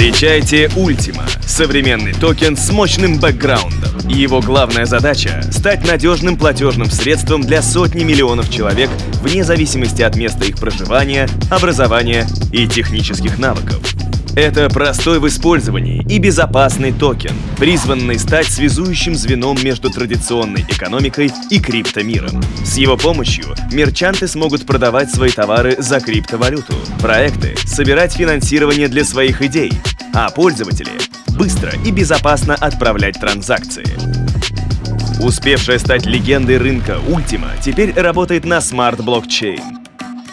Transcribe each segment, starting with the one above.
Встречайте Ultima — современный токен с мощным бэкграундом. Его главная задача — стать надежным платежным средством для сотни миллионов человек вне зависимости от места их проживания, образования и технических навыков. Это простой в использовании и безопасный токен, призванный стать связующим звеном между традиционной экономикой и криптомиром. С его помощью мерчанты смогут продавать свои товары за криптовалюту, проекты собирать финансирование для своих идей, а пользователи быстро и безопасно отправлять транзакции. Успевшая стать легендой рынка Ultima теперь работает на Smart Blockchain,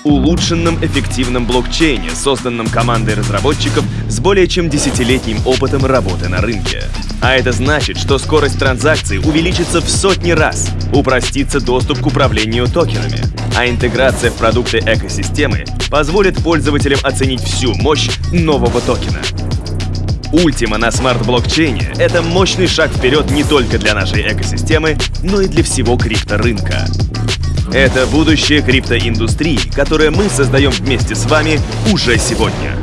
улучшенном эффективном блокчейне, созданном командой разработчиков с более чем десятилетним опытом работы на рынке. А это значит, что скорость транзакций увеличится в сотни раз, упростится доступ к управлению токенами, а интеграция в продукты экосистемы позволит пользователям оценить всю мощь нового токена. Ultima на смарт-блокчейне — это мощный шаг вперед не только для нашей экосистемы, но и для всего крипторынка. Это будущее криптоиндустрии, которое мы создаем вместе с вами уже сегодня.